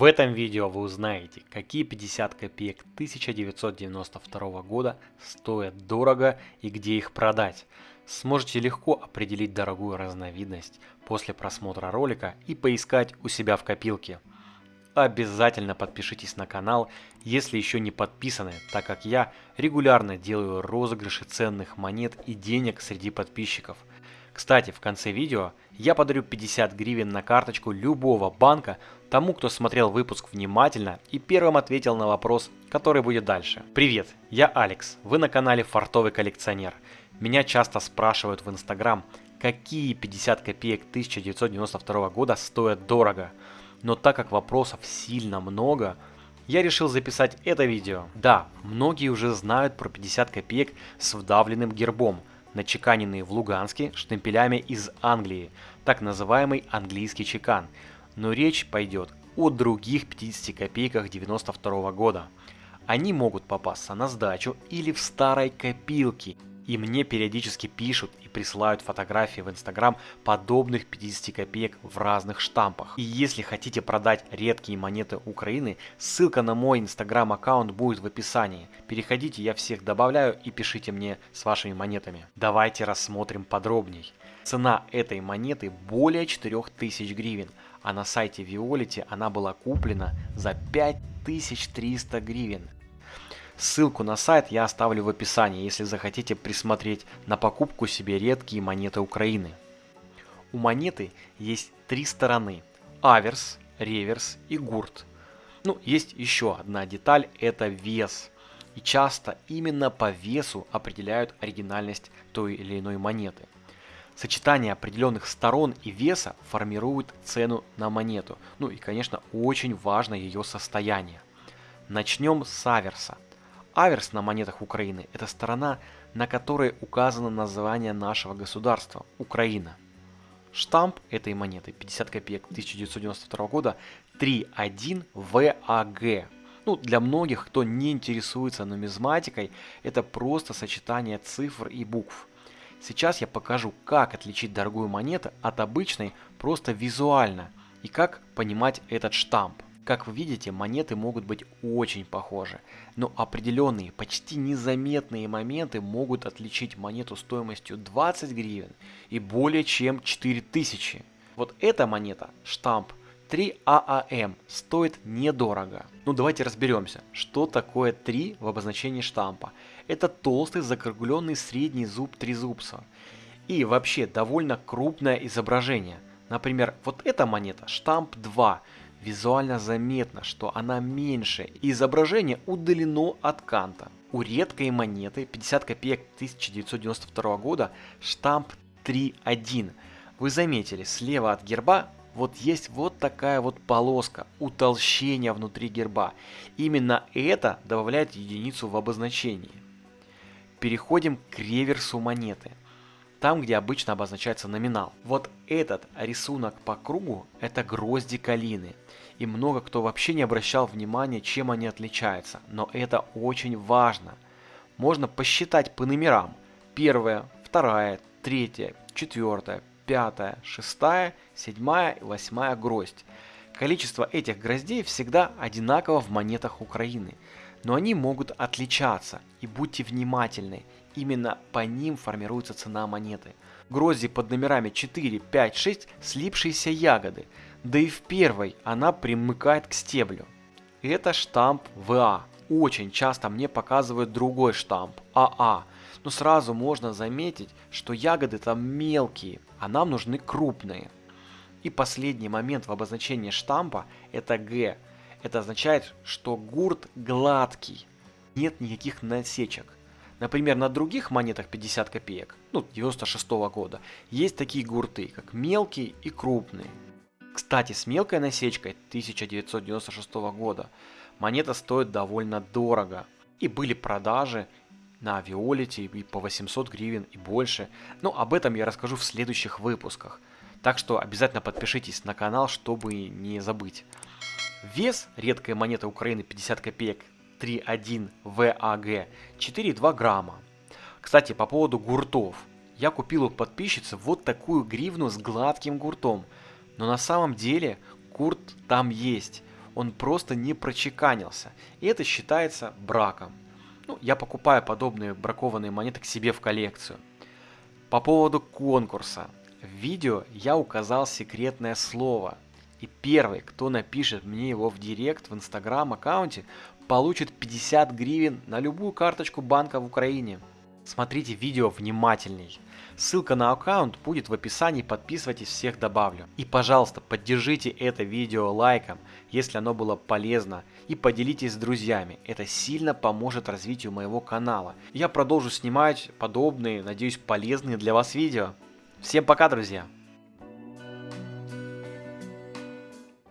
В этом видео вы узнаете, какие 50 копеек 1992 года стоят дорого и где их продать. Сможете легко определить дорогую разновидность после просмотра ролика и поискать у себя в копилке. Обязательно подпишитесь на канал, если еще не подписаны, так как я регулярно делаю розыгрыши ценных монет и денег среди подписчиков – кстати, в конце видео я подарю 50 гривен на карточку любого банка тому, кто смотрел выпуск внимательно и первым ответил на вопрос, который будет дальше. Привет, я Алекс, вы на канале Фартовый коллекционер. Меня часто спрашивают в инстаграм, какие 50 копеек 1992 года стоят дорого. Но так как вопросов сильно много, я решил записать это видео. Да, многие уже знают про 50 копеек с вдавленным гербом – начеканенные в Луганске штемпелями из Англии, так называемый английский чекан. Но речь пойдет о других 50 копейках 92 года. Они могут попасться на сдачу или в старой копилке – и мне периодически пишут и присылают фотографии в Инстаграм подобных 50 копеек в разных штампах. И если хотите продать редкие монеты Украины, ссылка на мой Инстаграм аккаунт будет в описании. Переходите, я всех добавляю и пишите мне с вашими монетами. Давайте рассмотрим подробней. Цена этой монеты более 4000 гривен, а на сайте Виолити она была куплена за 5300 гривен. Ссылку на сайт я оставлю в описании, если захотите присмотреть на покупку себе редкие монеты Украины. У монеты есть три стороны – аверс, реверс и гурт. Ну, есть еще одна деталь – это вес. И часто именно по весу определяют оригинальность той или иной монеты. Сочетание определенных сторон и веса формирует цену на монету. Ну и, конечно, очень важно ее состояние. Начнем с аверса – Аверс на монетах Украины – это сторона, на которой указано название нашего государства – Украина. Штамп этой монеты 50 копеек 1992 года 3.1 ВАГ. Ну, для многих, кто не интересуется нумизматикой, это просто сочетание цифр и букв. Сейчас я покажу, как отличить дорогую монету от обычной просто визуально и как понимать этот штамп. Как вы видите, монеты могут быть очень похожи, но определенные, почти незаметные моменты могут отличить монету стоимостью 20 гривен и более чем 4000. Вот эта монета, штамп 3ААМ, стоит недорого. Ну давайте разберемся, что такое 3 в обозначении штампа. Это толстый закругленный средний зуб трезубца. И вообще довольно крупное изображение. Например, вот эта монета, штамп 2, Визуально заметно, что она меньше, и изображение удалено от канта. У редкой монеты 50 копеек 1992 года штамп 3.1. Вы заметили, слева от герба вот есть вот такая вот полоска, утолщение внутри герба. Именно это добавляет единицу в обозначении. Переходим к реверсу монеты там, где обычно обозначается номинал. Вот этот рисунок по кругу – это грозди калины. И много кто вообще не обращал внимания, чем они отличаются. Но это очень важно. Можно посчитать по номерам. Первая, вторая, третья, четвертая, пятая, шестая, седьмая и восьмая гроздь. Количество этих гроздей всегда одинаково в монетах Украины – но они могут отличаться, и будьте внимательны, именно по ним формируется цена монеты. Грозди под номерами 4, 5, 6 слипшиеся ягоды, да и в первой она примыкает к стеблю. Это штамп ВА. Очень часто мне показывают другой штамп АА, но сразу можно заметить, что ягоды там мелкие, а нам нужны крупные. И последний момент в обозначении штампа это Г – это означает, что гурт гладкий, нет никаких насечек. Например, на других монетах 50 копеек, ну 96 -го года, есть такие гурты, как мелкие и крупные. Кстати, с мелкой насечкой 1996 года монета стоит довольно дорого. И были продажи на Виолите и по 800 гривен и больше. Но об этом я расскажу в следующих выпусках. Так что обязательно подпишитесь на канал, чтобы не забыть. Вес редкой монеты Украины 50 копеек 3,1 ВАГ 4,2 грамма. Кстати, по поводу гуртов. Я купил у подписчицы вот такую гривну с гладким гуртом. Но на самом деле гурт там есть. он просто не прочеканился. И это считается браком. Ну, я покупаю подобные бракованные монеты к себе в коллекцию. По поводу конкурса. В видео я указал секретное слово. И первый, кто напишет мне его в директ в инстаграм аккаунте, получит 50 гривен на любую карточку банка в Украине. Смотрите видео внимательней. Ссылка на аккаунт будет в описании, подписывайтесь, всех добавлю. И пожалуйста, поддержите это видео лайком, если оно было полезно, и поделитесь с друзьями. Это сильно поможет развитию моего канала. Я продолжу снимать подобные, надеюсь, полезные для вас видео. Всем пока, друзья!